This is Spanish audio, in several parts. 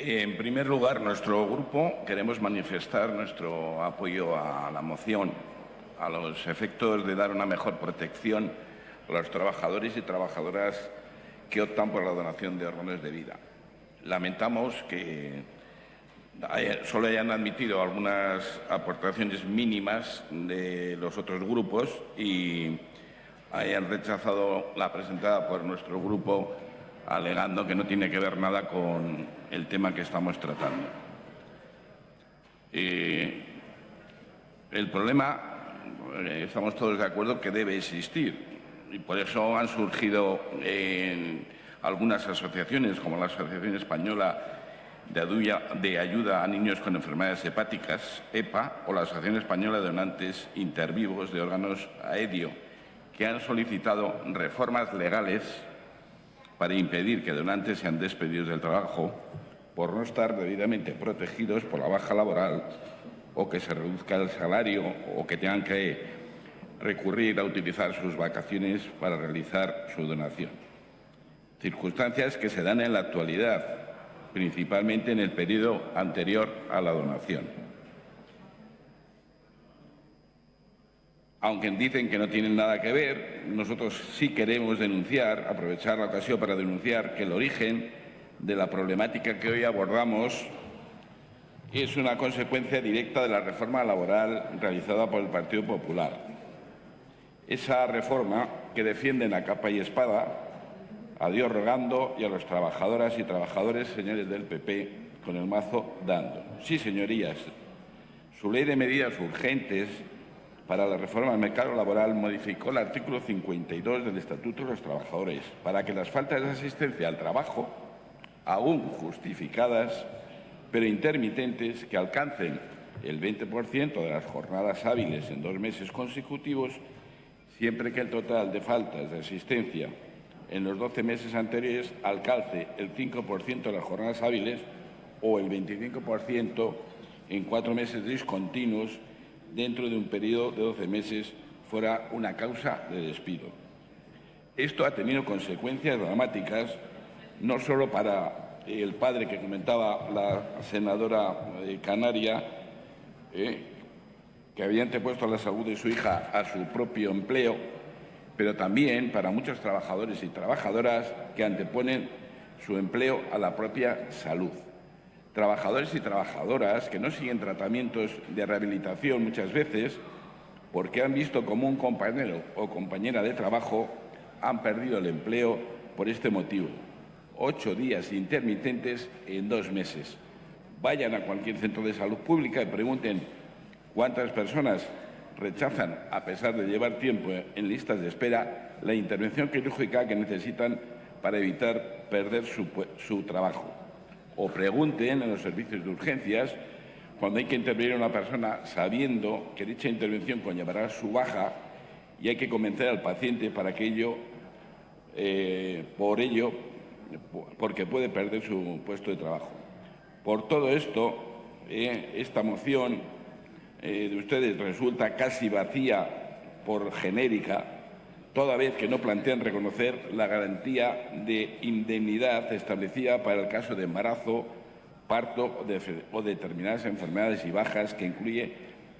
En primer lugar, nuestro grupo queremos manifestar nuestro apoyo a la moción, a los efectos de dar una mejor protección a los trabajadores y trabajadoras que optan por la donación de órganos de vida. Lamentamos que solo hayan admitido algunas aportaciones mínimas de los otros grupos y hayan rechazado la presentada por nuestro grupo alegando que no tiene que ver nada con el tema que estamos tratando. El problema, eh, estamos todos de acuerdo que debe existir y por eso han surgido algunas asociaciones, como la Asociación Española de Ayuda a Niños con Enfermedades Hepáticas, EPA, o la Asociación Española de Donantes Intervivos de Órganos AEDIO, que han solicitado reformas legales para impedir que donantes sean despedidos del trabajo por no estar debidamente protegidos por la baja laboral o que se reduzca el salario o que tengan que recurrir a utilizar sus vacaciones para realizar su donación. Circunstancias que se dan en la actualidad, principalmente en el periodo anterior a la donación. Aunque dicen que no tienen nada que ver, nosotros sí queremos denunciar, aprovechar la ocasión para denunciar que el origen de la problemática que hoy abordamos es una consecuencia directa de la reforma laboral realizada por el Partido Popular. Esa reforma que defienden a capa y espada, a Dios rogando y a los trabajadoras y trabajadores, señores del PP, con el mazo dando. Sí, señorías, su ley de medidas urgentes para la reforma del mercado laboral modificó el artículo 52 del Estatuto de los Trabajadores para que las faltas de asistencia al trabajo, aún justificadas, pero intermitentes, que alcancen el 20% de las jornadas hábiles en dos meses consecutivos, siempre que el total de faltas de asistencia en los 12 meses anteriores alcance el 5% de las jornadas hábiles o el 25% en cuatro meses discontinuos dentro de un periodo de 12 meses fuera una causa de despido. Esto ha tenido consecuencias dramáticas no solo para el padre que comentaba la senadora eh, canaria, eh, que había antepuesto la salud de su hija a su propio empleo, pero también para muchos trabajadores y trabajadoras que anteponen su empleo a la propia salud trabajadores y trabajadoras que no siguen tratamientos de rehabilitación muchas veces porque han visto como un compañero o compañera de trabajo han perdido el empleo por este motivo. Ocho días intermitentes en dos meses. Vayan a cualquier centro de salud pública y pregunten cuántas personas rechazan, a pesar de llevar tiempo en listas de espera, la intervención quirúrgica que necesitan para evitar perder su, su trabajo o pregunten en los servicios de urgencias cuando hay que intervenir una persona sabiendo que dicha intervención conllevará su baja y hay que convencer al paciente para que ello, eh, por ello, porque puede perder su puesto de trabajo. Por todo esto, eh, esta moción eh, de ustedes resulta casi vacía por genérica, toda vez que no plantean reconocer la garantía de indemnidad establecida para el caso de embarazo, parto o, determinadas enfermedades y bajas que incluye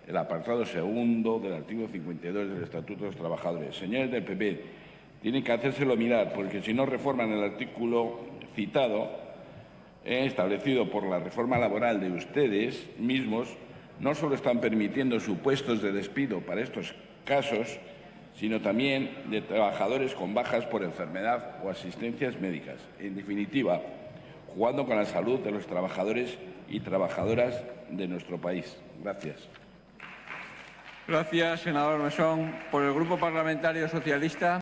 el apartado segundo del artículo 52 del Estatuto de los Trabajadores. Señores del PP, tienen que hacérselo mirar, porque si no reforman el artículo citado, eh, establecido por la reforma laboral de ustedes mismos, no solo están permitiendo supuestos de despido para estos casos, sino también de trabajadores con bajas por enfermedad o asistencias médicas. En definitiva, jugando con la salud de los trabajadores y trabajadoras de nuestro país. Gracias. Gracias, senador Mesón. Por el Grupo Parlamentario Socialista.